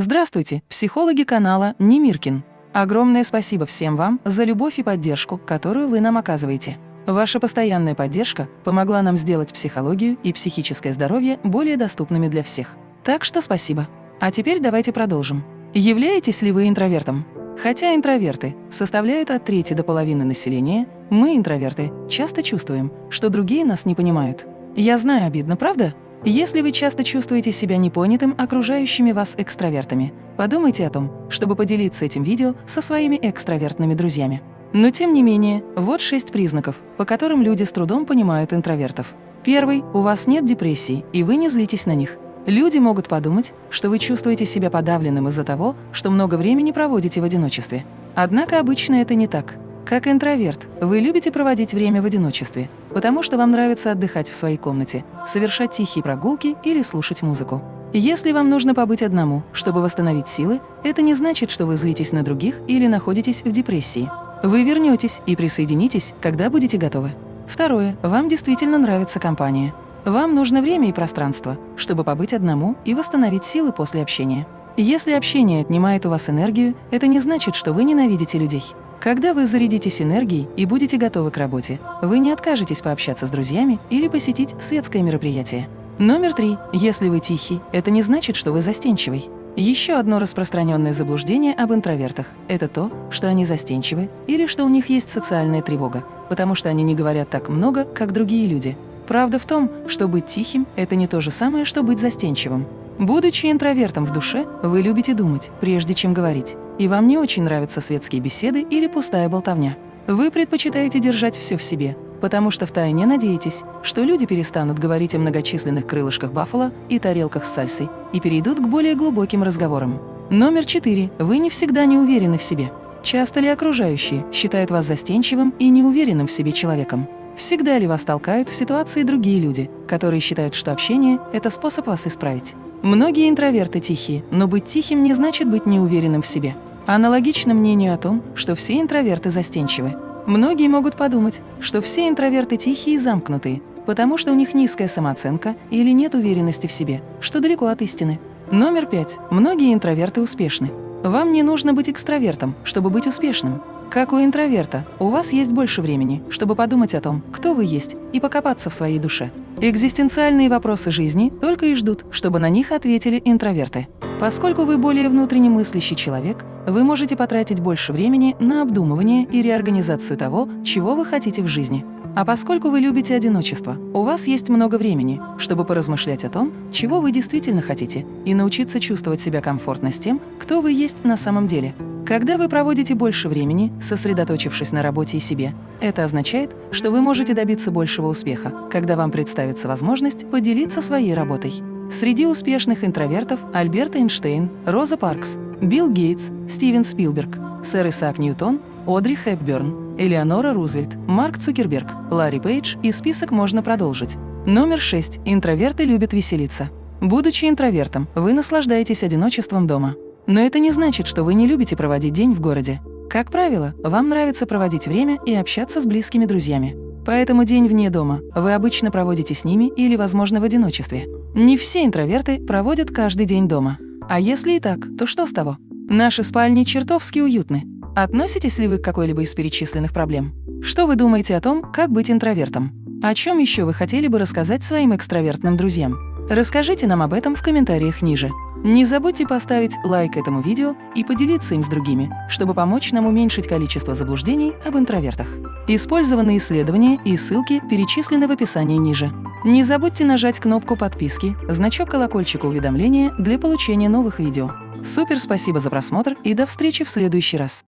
Здравствуйте, психологи канала Немиркин. Огромное спасибо всем вам за любовь и поддержку, которую вы нам оказываете. Ваша постоянная поддержка помогла нам сделать психологию и психическое здоровье более доступными для всех. Так что спасибо. А теперь давайте продолжим. Являетесь ли вы интровертом? Хотя интроверты составляют от трети до половины населения, мы, интроверты, часто чувствуем, что другие нас не понимают. Я знаю, обидно, правда? Если вы часто чувствуете себя непонятым окружающими вас экстравертами, подумайте о том, чтобы поделиться этим видео со своими экстравертными друзьями. Но тем не менее, вот шесть признаков, по которым люди с трудом понимают интровертов. Первый – у вас нет депрессии, и вы не злитесь на них. Люди могут подумать, что вы чувствуете себя подавленным из-за того, что много времени проводите в одиночестве. Однако обычно это не так. Как интроверт, вы любите проводить время в одиночестве, потому что вам нравится отдыхать в своей комнате, совершать тихие прогулки или слушать музыку. Если вам нужно побыть одному, чтобы восстановить силы, это не значит, что вы злитесь на других или находитесь в депрессии. Вы вернетесь и присоединитесь, когда будете готовы. Второе. Вам действительно нравится компания. Вам нужно время и пространство, чтобы побыть одному и восстановить силы после общения. Если общение отнимает у вас энергию, это не значит, что вы ненавидите людей. Когда вы зарядитесь энергией и будете готовы к работе, вы не откажетесь пообщаться с друзьями или посетить светское мероприятие. Номер три. Если вы тихий, это не значит, что вы застенчивый. Еще одно распространенное заблуждение об интровертах – это то, что они застенчивы или что у них есть социальная тревога, потому что они не говорят так много, как другие люди. Правда в том, что быть тихим – это не то же самое, что быть застенчивым. Будучи интровертом в душе, вы любите думать, прежде чем говорить и вам не очень нравятся светские беседы или пустая болтовня. Вы предпочитаете держать все в себе, потому что втайне надеетесь, что люди перестанут говорить о многочисленных крылышках баффало и тарелках с сальсой и перейдут к более глубоким разговорам. Номер четыре. Вы не всегда не уверены в себе. Часто ли окружающие считают вас застенчивым и неуверенным в себе человеком? Всегда ли вас толкают в ситуации другие люди, которые считают, что общение – это способ вас исправить? Многие интроверты тихие, но быть тихим не значит быть неуверенным в себе. Аналогично мнению о том, что все интроверты застенчивы. Многие могут подумать, что все интроверты тихие и замкнутые, потому что у них низкая самооценка или нет уверенности в себе, что далеко от истины. Номер пять. Многие интроверты успешны. Вам не нужно быть экстравертом, чтобы быть успешным. Как у интроверта, у вас есть больше времени, чтобы подумать о том, кто вы есть, и покопаться в своей душе. Экзистенциальные вопросы жизни только и ждут, чтобы на них ответили интроверты. Поскольку вы более внутренне мыслящий человек, вы можете потратить больше времени на обдумывание и реорганизацию того, чего вы хотите в жизни. А поскольку вы любите одиночество, у вас есть много времени, чтобы поразмышлять о том, чего вы действительно хотите, и научиться чувствовать себя комфортно с тем, кто вы есть на самом деле. Когда вы проводите больше времени, сосредоточившись на работе и себе, это означает, что вы можете добиться большего успеха, когда вам представится возможность поделиться своей работой. Среди успешных интровертов Альберт Эйнштейн, Роза Паркс, Билл Гейтс, Стивен Спилберг, сэр Исаак Ньютон, Одри Хепберн, Элеонора Рузвельт, Марк Цукерберг, Ларри Пейдж и список можно продолжить. Номер 6. Интроверты любят веселиться. Будучи интровертом, вы наслаждаетесь одиночеством дома. Но это не значит, что вы не любите проводить день в городе. Как правило, вам нравится проводить время и общаться с близкими друзьями. Поэтому день вне дома вы обычно проводите с ними или, возможно, в одиночестве. Не все интроверты проводят каждый день дома. А если и так, то что с того? Наши спальни чертовски уютны. Относитесь ли вы к какой-либо из перечисленных проблем? Что вы думаете о том, как быть интровертом? О чем еще вы хотели бы рассказать своим экстравертным друзьям? Расскажите нам об этом в комментариях ниже. Не забудьте поставить лайк этому видео и поделиться им с другими, чтобы помочь нам уменьшить количество заблуждений об интровертах. Использованные исследования и ссылки перечислены в описании ниже. Не забудьте нажать кнопку подписки, значок колокольчика уведомления для получения новых видео. Супер спасибо за просмотр и до встречи в следующий раз!